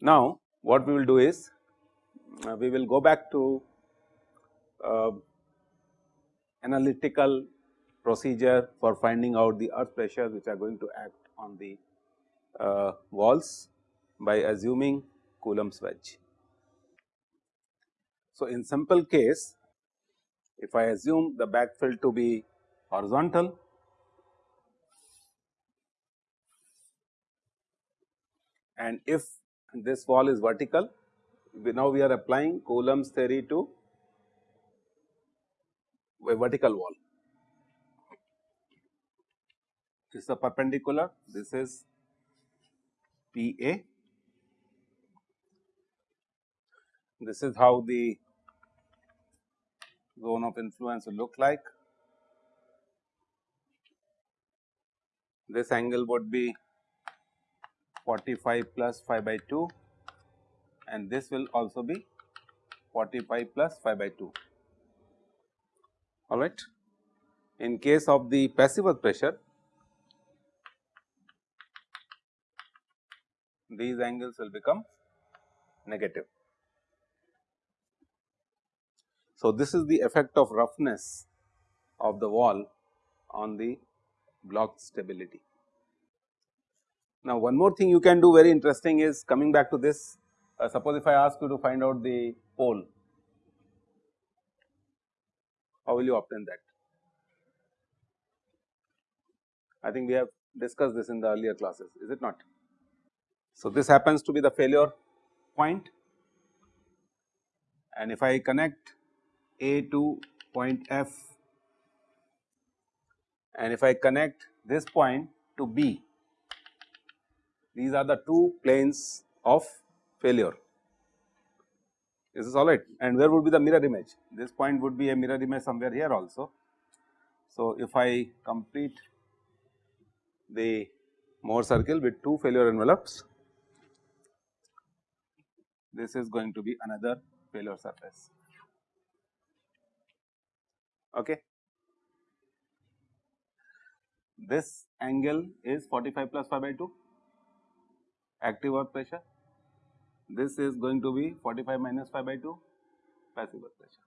Now, what we will do is uh, we will go back to uh, analytical procedure for finding out the earth pressures which are going to act on the uh, walls by assuming Coulomb's wedge. So, in simple case if I assume the backfill to be horizontal and if this wall is vertical, we now we are applying Coulomb's theory to a vertical wall. This is a perpendicular, this is P A. This is how the zone of influence will look like. This angle would be 45 plus phi by 2 and this will also be 45 plus phi by 2 alright. In case of the passive pressure these angles will become negative. So, this is the effect of roughness of the wall on the block stability. Now, one more thing you can do very interesting is coming back to this uh, suppose if I ask you to find out the pole, how will you obtain that? I think we have discussed this in the earlier classes is it not. So, this happens to be the failure point and if I connect A to point F and if I connect this point to B these are the two planes of failure. This Is alright? And where would be the mirror image? This point would be a mirror image somewhere here also. So, if I complete the Mohr circle with two failure envelopes, this is going to be another failure surface. Okay. This angle is 45 plus phi by 2 active earth pressure. This is going to be 45 minus phi by 2 passive earth pressure.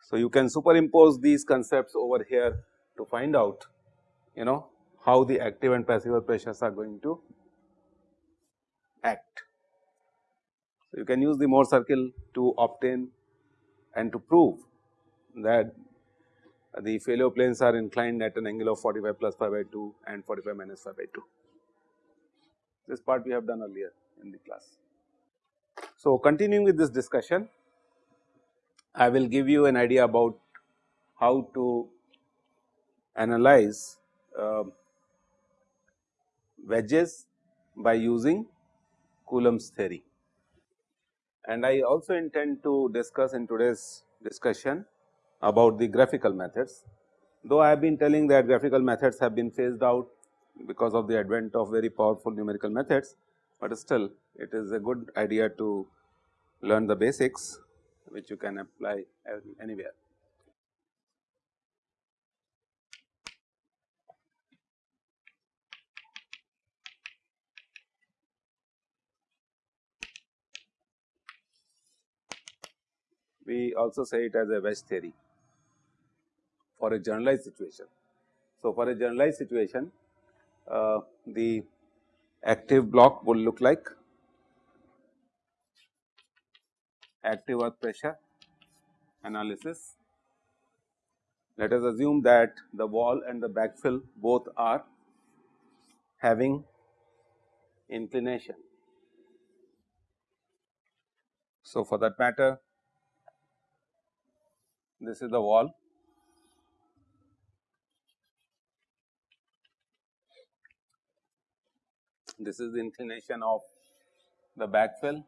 So, you can superimpose these concepts over here to find out you know how the active and passive earth pressures are going to act. So, you can use the Mohr circle to obtain and to prove that the failure planes are inclined at an angle of 45 plus phi by 2 and 45 minus phi by 2. This part we have done earlier in the class. So, continuing with this discussion, I will give you an idea about how to analyze uh, wedges by using Coulomb's theory. And I also intend to discuss in today's discussion about the graphical methods. Though I have been telling that graphical methods have been phased out because of the advent of very powerful numerical methods, but still it is a good idea to learn the basics which you can apply anywhere. We also say it as a wedge theory for a generalized situation. So, for a generalized situation uh, the active block will look like active earth pressure analysis. Let us assume that the wall and the backfill both are having inclination. So, for that matter this is the wall this is the inclination of the backfill.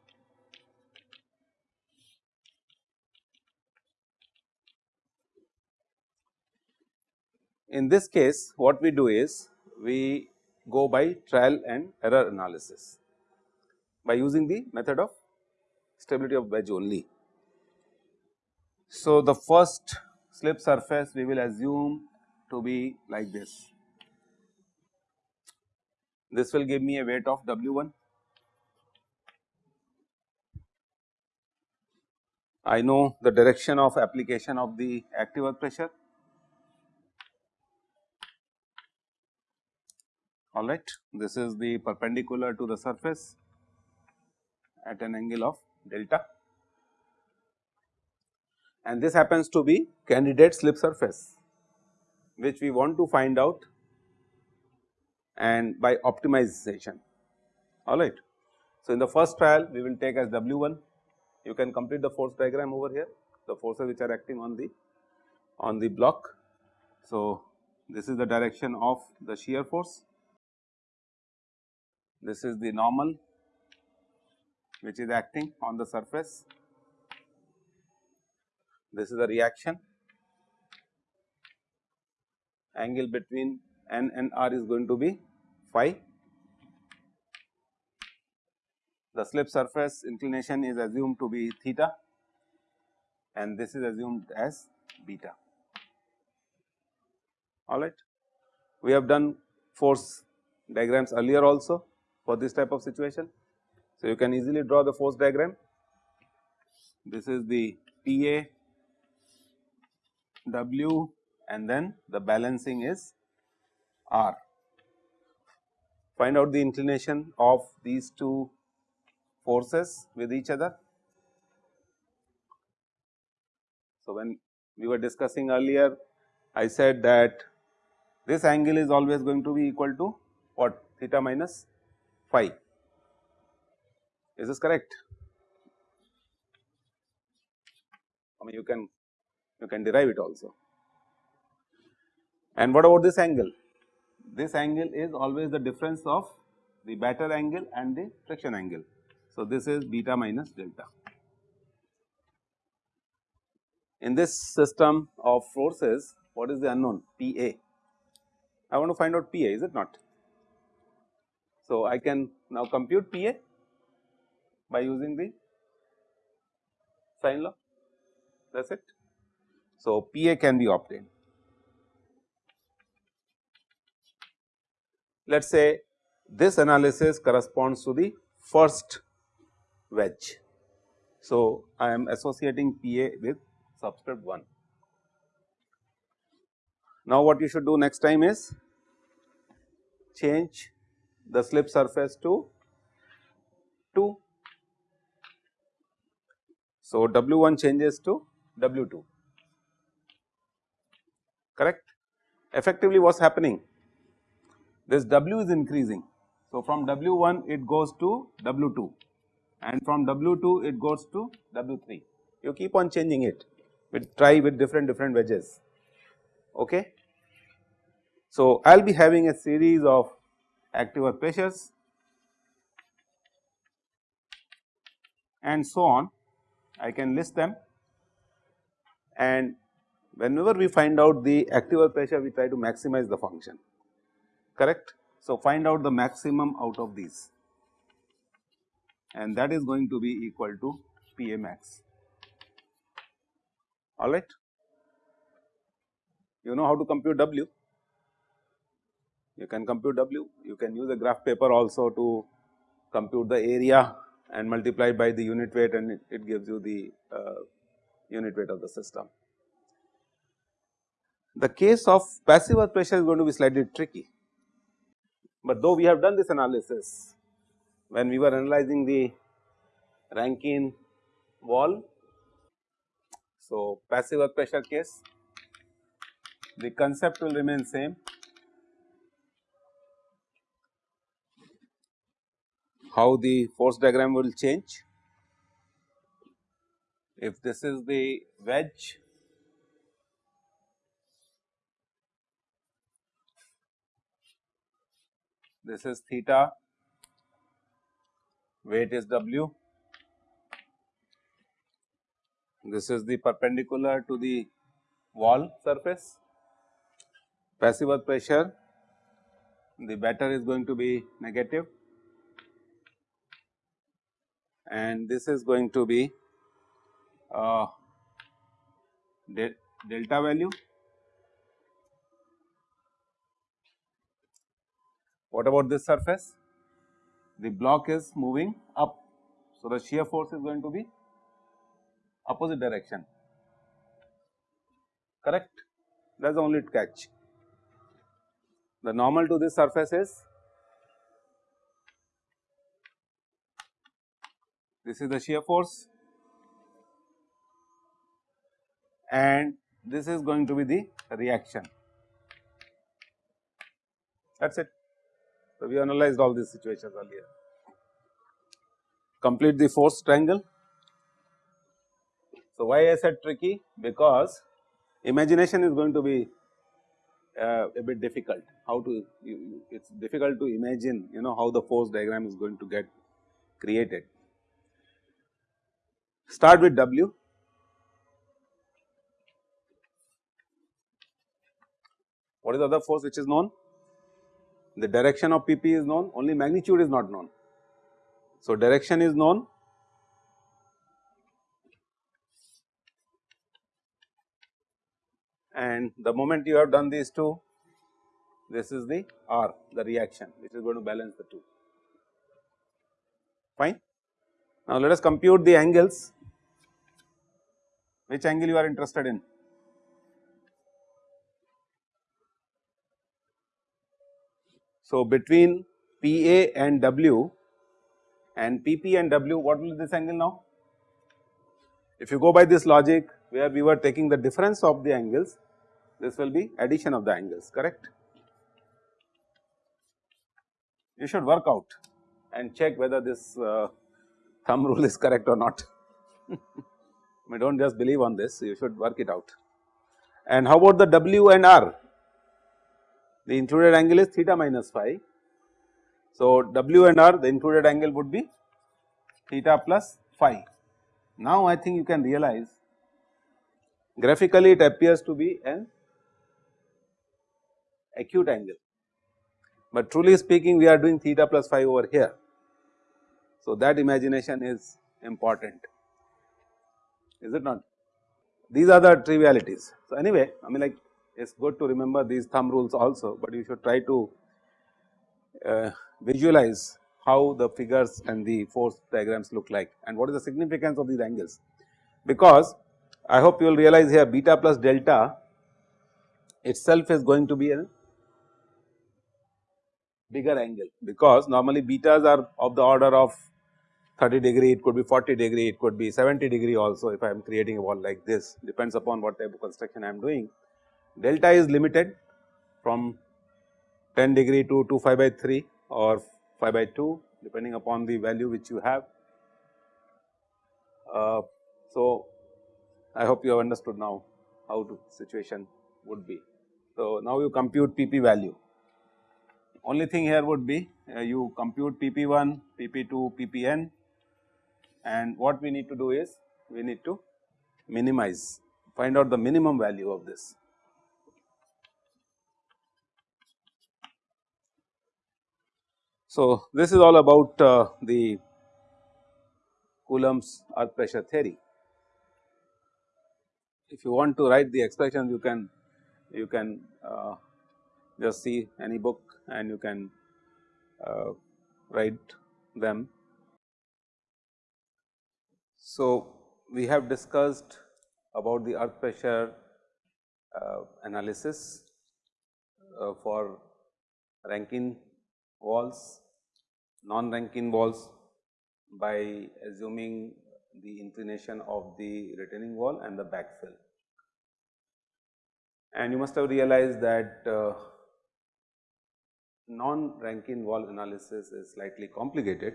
In this case what we do is we go by trial and error analysis by using the method of stability of wedge only. So, the first slip surface we will assume to be like this. This will give me a weight of W 1. I know the direction of application of the active earth pressure all right. This is the perpendicular to the surface at an angle of delta and this happens to be candidate slip surface which we want to find out and by optimization all right. So, in the first trial we will take as W 1 you can complete the force diagram over here the forces which are acting on the on the block. So, this is the direction of the shear force this is the normal which is acting on the surface. This is the reaction angle between n and r is going to be phi. The slip surface inclination is assumed to be theta and this is assumed as beta. Alright. We have done force diagrams earlier also for this type of situation. So, you can easily draw the force diagram. This is the PA W and then the balancing is R. Find out the inclination of these two forces with each other. So, when we were discussing earlier I said that this angle is always going to be equal to what theta minus phi. Is this correct? I mean you can you can derive it also. And what about this angle? This angle is always the difference of the batter angle and the friction angle. So, this is beta minus delta. In this system of forces, what is the unknown? P A. I want to find out P A, is it not? So, I can now compute P A by using the sine law that is it. So, P A can be obtained. Let us say this analysis corresponds to the first wedge. So, I am associating P A with subscript 1. Now, what you should do next time is change the slip surface to 2. So, W 1 changes to W 2 correct. Effectively what is happening this W is increasing. So, from W 1 it goes to W 2 and from W 2 it goes to W 3 you keep on changing it with try with different different wedges okay. So, I will be having a series of active pressures and so on I can list them and whenever we find out the active earth pressure we try to maximize the function correct. So, find out the maximum out of these and that is going to be equal to P A max alright. You know how to compute W you can compute W, you can use a graph paper also to compute the area and multiply by the unit weight and it, it gives you the uh, unit weight of the system. The case of passive earth pressure is going to be slightly tricky, but though we have done this analysis when we were analyzing the Rankine wall. So, passive earth pressure case the concept will remain same how the force diagram will change. If this is the wedge, this is theta, weight is W, this is the perpendicular to the wall surface, passive earth pressure the better is going to be negative. And this is going to be uh, de delta value. What about this surface? The block is moving up. So, the shear force is going to be opposite direction correct that is the only catch. The normal to this surface is this is the shear force and this is going to be the reaction that is it. So, we analyzed all these situations earlier. Complete the force triangle. So, why I said tricky? Because imagination is going to be uh, a bit difficult. How to, you, it is difficult to imagine you know how the force diagram is going to get created. Start with W. What is the other force which is known? The direction of PP is known, only magnitude is not known. So, direction is known and the moment you have done these two this is the R the reaction which is going to balance the two fine. Now, let us compute the angles which angle you are interested in. So, between PA and W and PP and W what will this angle now? If you go by this logic where we were taking the difference of the angles this will be addition of the angles correct. You should work out and check whether this uh, thumb rule is correct or not. I mean do not just believe on this you should work it out. And how about the W and R? The included angle is theta minus phi. So, W and R the included angle would be theta plus phi. Now, I think you can realize graphically it appears to be an acute angle, but truly speaking we are doing theta plus phi over here. So, that imagination is important is it not? These are the trivialities. So, anyway I mean like it is good to remember these thumb rules also, but you should try to uh, visualize how the figures and the force diagrams look like and what is the significance of these angles. Because I hope you will realize here beta plus delta itself is going to be a bigger angle because normally betas are of the order of 30 degree, it could be 40 degree, it could be 70 degree also if I am creating a wall like this depends upon what type of construction I am doing. Delta is limited from 10 degree to 2 phi by 3 or phi by 2 depending upon the value which you have. Uh, so, I hope you have understood now how the situation would be. So, now you compute PP value only thing here would be uh, you compute PP1, PP2, PPn and what we need to do is we need to minimize find out the minimum value of this. So, this is all about uh, the Coulomb's earth pressure theory. If you want to write the expression you can you can uh, just see any book and you can uh, write them. So, we have discussed about the earth pressure uh, analysis uh, for Rankine walls, non-Rankine walls by assuming the inclination of the retaining wall and the backfill. And you must have realized that uh, non-Rankine wall analysis is slightly complicated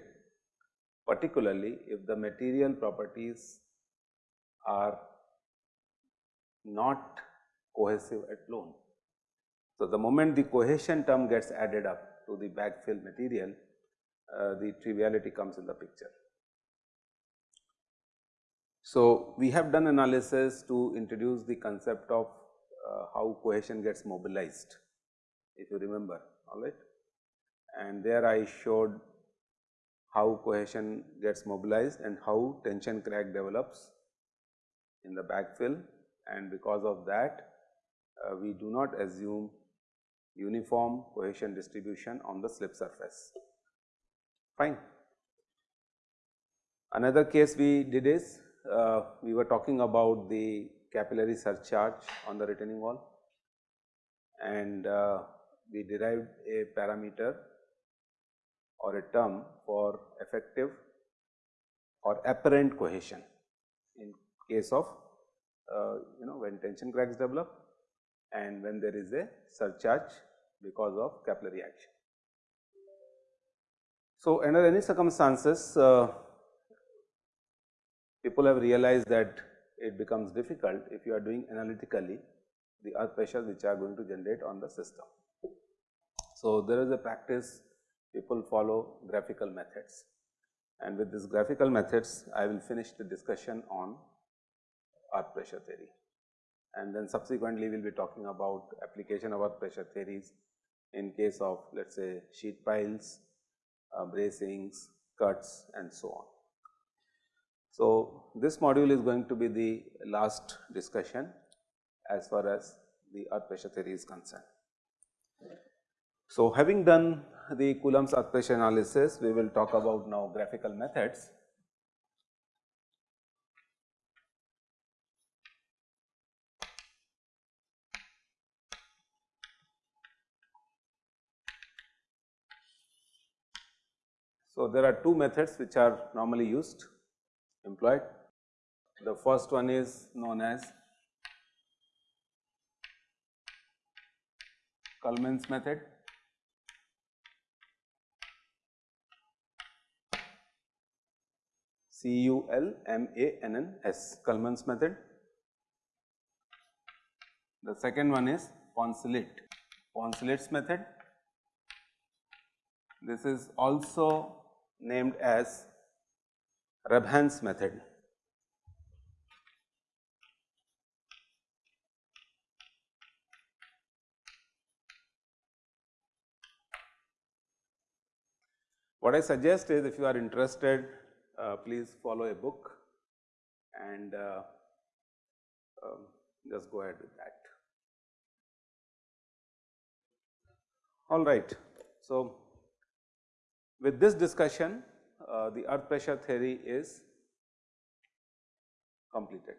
particularly if the material properties are not cohesive at loan. So, the moment the cohesion term gets added up to the backfill material, uh, the triviality comes in the picture. So, we have done analysis to introduce the concept of uh, how cohesion gets mobilized if you remember all right. and there I showed how cohesion gets mobilized and how tension crack develops in the backfill and because of that uh, we do not assume uniform cohesion distribution on the slip surface. Fine. Another case we did is uh, we were talking about the capillary surcharge on the retaining wall and uh, we derived a parameter or a term for effective or apparent cohesion in case of uh, you know when tension cracks develop and when there is a surcharge because of capillary action. So, under any circumstances uh, people have realized that it becomes difficult if you are doing analytically the earth pressures which are going to generate on the system. So, there is a practice people follow graphical methods and with these graphical methods I will finish the discussion on earth pressure theory and then subsequently we will be talking about application of earth pressure theories in case of let us say sheet piles, uh, bracings, cuts and so on. So, this module is going to be the last discussion as far as the earth pressure theory is concerned. So, having done the Coulomb's earth pressure analysis, we will talk about now graphical methods So, there are two methods which are normally used employed. The first one is known as Culmann's method. C U L M A N N S Culmann's method. The second one is Poncelet, Poncelet's method. This is also named as Rebhann's method. What I suggest is if you are interested, uh, please follow a book and uh, um, just go ahead with that. All right. So, with this discussion, uh, the earth pressure theory is completed.